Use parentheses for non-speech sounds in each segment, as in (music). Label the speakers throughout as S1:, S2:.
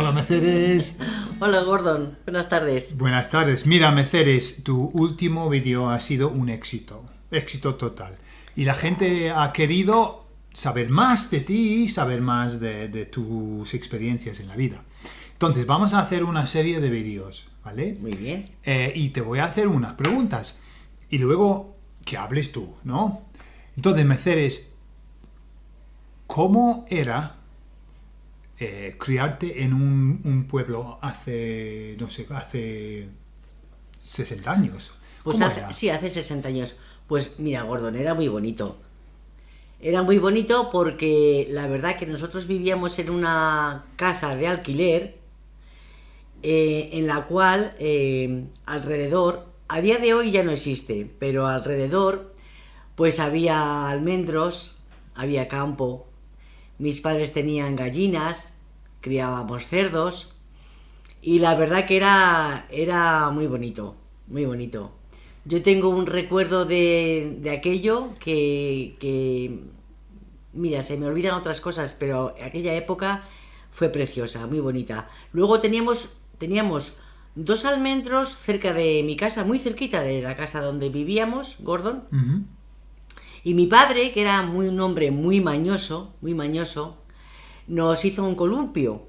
S1: Hola Meceres. (laughs)
S2: Hola Gordon, buenas tardes.
S1: Buenas tardes. Mira Meceres, tu último vídeo ha sido un éxito, éxito total. Y la gente ha querido saber más de ti, saber más de, de tus experiencias en la vida. Entonces vamos a hacer una serie de vídeos, ¿vale?
S2: Muy bien.
S1: Eh, y te voy a hacer unas preguntas. Y luego que hables tú, ¿no? Entonces, Meceres, ¿cómo era eh, criarte en un, un pueblo hace, no sé, hace 60 años?
S2: Pues sí, hace 60 años. Pues mira, Gordon, era muy bonito. Era muy bonito porque la verdad que nosotros vivíamos en una casa de alquiler eh, en la cual eh, alrededor, a día de hoy ya no existe, pero alrededor pues había almendros, había campo, mis padres tenían gallinas, criábamos cerdos y la verdad que era, era muy bonito, muy bonito. Yo tengo un recuerdo de, de aquello que, que, mira, se me olvidan otras cosas, pero aquella época fue preciosa, muy bonita. Luego teníamos, teníamos dos almendros cerca de mi casa, muy cerquita de la casa donde vivíamos, Gordon. Y mi padre, que era muy, un hombre muy mañoso, muy mañoso, nos hizo un columpio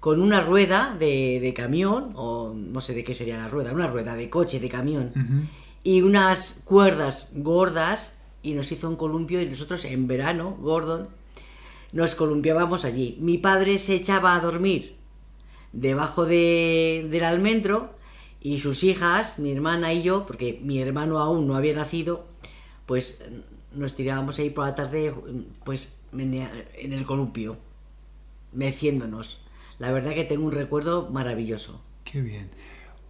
S2: con una rueda de, de camión, o no sé de qué sería la rueda, una rueda de coche, de camión, y unas cuerdas gordas, y nos hizo un columpio, y nosotros en verano, Gordon, nos columpiábamos allí. Mi padre se echaba a dormir debajo de- del almendro, y sus hijas, mi hermana y yo, porque mi hermano aún no había nacido, pues nos tirábamos ahí por la tarde, pues en el columpio meciéndonos. La verdad que tengo un recuerdo maravilloso.
S1: Qué bien.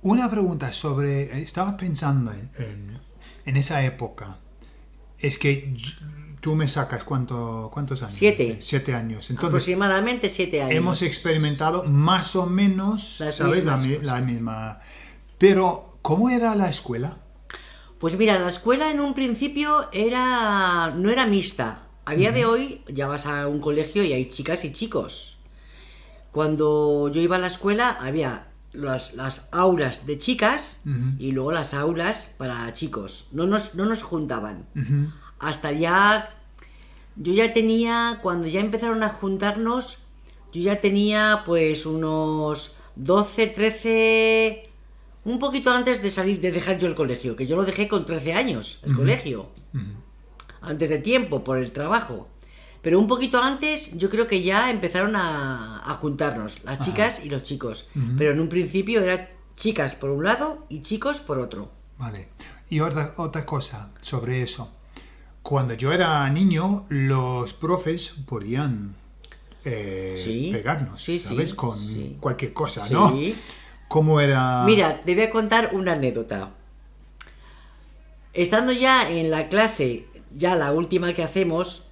S1: Una pregunta sobre, estaba pensando en, en- en esa época. Es que tú me sacas cuánto, cuántos años.
S2: Siete.
S1: Siete años. Entonces,
S2: Aproximadamente siete años.
S1: hemos experimentado más o menos,
S2: Las
S1: ¿sabes? La,
S2: mismas
S1: la misma. Pero, ¿cómo era la escuela?
S2: Pues mira, la escuela en un principio era no era mixta. A día de hoy ya vas a un colegio y hay chicas y chicos. Cuando yo iba a la escuela había las, las aulas de chicas y luego las aulas para chicos. No nos, no nos juntaban. Hasta ya yo ya tenía cuando ya empezaron a juntarnos yo ya tenía pues unos 12 13 un poquito antes de salir de dejar yo el colegio que yo lo dejé con 13 años el colegio. Antes de tiempo por el trabajo. Pero un poquito antes yo creo que ya empezaron a, a juntarnos las chicas y los chicos. Pero en un principio eran chicas por un lado y chicos por otro.
S1: Vale. Y otra, otra cosa sobre eso. Cuando yo era niño, los profes podían eh,
S2: Sí,
S1: pegarnos,
S2: sí, sí,
S1: ¿sabes? Con cualquier cosa,
S2: Sí.
S1: ¿no? ¿Cómo era?
S2: Mira, te voy a contar una anécdota. Estando ya en la clase, ya la última que hacemos,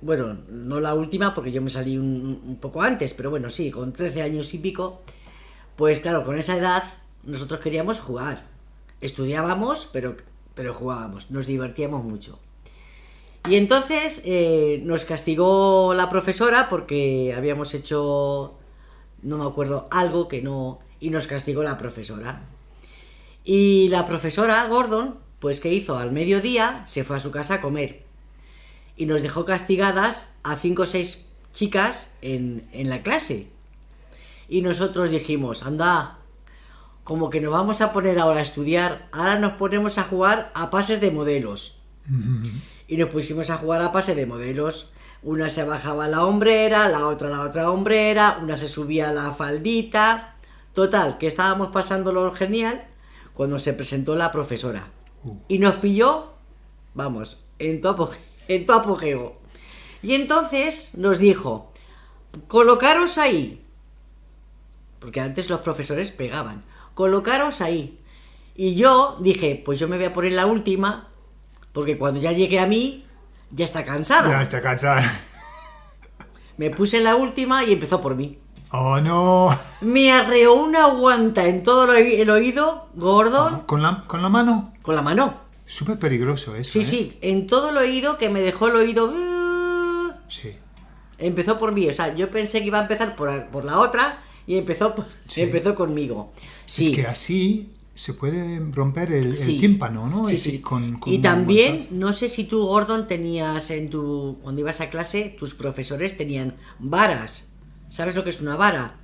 S2: bueno, no la última porque yo me salí un, poco antes, pero bueno, sí, con 13 años y pico, pues claro, con esa edad nosotros queríamos jugar. Estudiábamos, pero, pero jugábamos, nos divertíamos mucho. Y entonces eh, nos castigó la profesora porque habíamos hecho, no me acuerdo, algo que no... Y nos castigó la profesora. Y la profesora, Gordon, pues ¿qué hizo? Al mediodía se fue a su casa a comer. Y nos dejó castigadas a cinco o seis chicas en, en la clase. Y nosotros dijimos, anda, como que nos vamos a poner ahora a estudiar, ahora nos ponemos a jugar a pases de modelos. (laughs) Y nos pusimos a jugar a pase de modelos. Una se bajaba la hombrera, la otra la otra hombrera, una se subía la faldita. Total, que estábamos pasándolo genial cuando se presentó la profesora. Y nos pilló, vamos, en tu, (laughs) en tu apogeo. Y entonces nos dijo, colocaros ahí. Porque antes los profesores pegaban. Colocaros ahí. Y yo dije, pues yo me voy a poner la última, porque cuando ya llegue a mí, ya está cansada.
S1: Ya está cansada.
S2: Me puse la última y empezó por mí.
S1: Oh, no.
S2: Me arreó una guanta en todo el oí- el oído, Gordon,
S1: ¿Con la, con la mano?
S2: con la mano.
S1: Súper peligroso eso,
S2: Sí,
S1: ¿eh?
S2: sí, en todo el oído que me dejó el oído... uh,
S1: Sí.
S2: Empezó por mí, o sea, yo pensé que iba a empezar por, por la otra y empezó, empezó conmigo. Sí.
S1: Es que así se puede romper el, tímpano, ¿no?
S2: Sí, sí.
S1: con- con
S2: y también, no sé si tú, Gordon, tenías en tu. Cuando ibas a clase, tus profesores tenían varas. ¿Sabes lo que es una vara?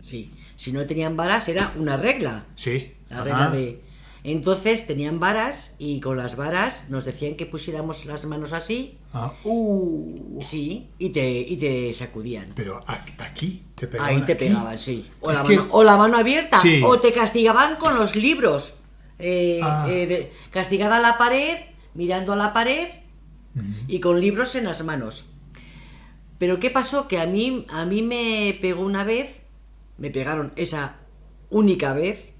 S2: Sí. Si no tenían varas, era una regla.
S1: Sí.
S2: La
S1: ajá.
S2: regla de. Entonces tenían varas y con las varas nos decían que pusiéramos las manos así,
S1: Ah, uh,
S2: sí, y te, y te sacudían.
S1: pero aquí te pegaban.
S2: Ahí te
S1: aquí.
S2: pegaban, sí. O, la
S1: que-
S2: mano, o la mano abierta.
S1: Sí.
S2: O te castigaban con los libros. Eh,
S1: Ah.
S2: eh, de- castigada a la pared, mirando a la pared y con libros en las manos. Pero ¿qué pasó? Que a mí, a mí me pegó una vez, me pegaron esa única vez.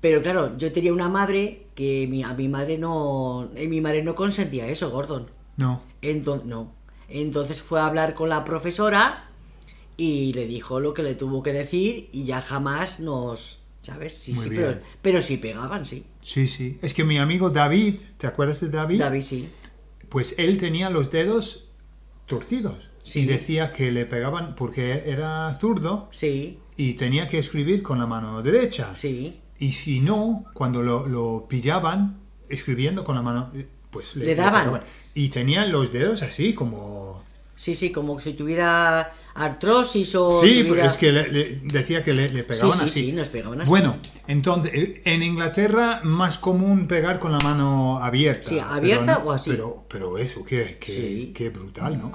S2: Pero claro, yo tenía una madre que mi- a mi madre no, eh, mi madre no consentía eso, Gordon.
S1: No.
S2: Entonces, no. Entonces fue a hablar con la profesora y le dijo lo que le tuvo que decir y ya jamás nos... ¿Sabes? Sí,
S1: Muy
S2: sí, pero, pero sí pegaban, sí.
S1: Sí, sí. Es que mi amigo David, ¿te acuerdas de David?
S2: David sí.
S1: Pues él tenía los dedos torcidos.
S2: Sí.
S1: Y decía que le pegaban porque era zurdo
S2: Sí,
S1: y tenía que escribir con la mano derecha.
S2: sí.
S1: Y si no, cuando lo, lo pillaban escribiendo con la mano, eh, pues
S2: Le daban.
S1: pegaban. Y tenían los dedos así como...
S2: Sí, sí, como si tuviera artrosis o...
S1: Sí,
S2: tuviera-
S1: es que le- le decía que le, le pegaban
S2: sí,
S1: así.
S2: sí, nos pegaban así.
S1: Bueno, entonces, eh, en Inglaterra más común pegar con la mano abierta.
S2: Sí, abierta
S1: pero
S2: o así.
S1: Pero, pero eso, qué, qué,
S2: Sí.
S1: qué brutal, ¿no?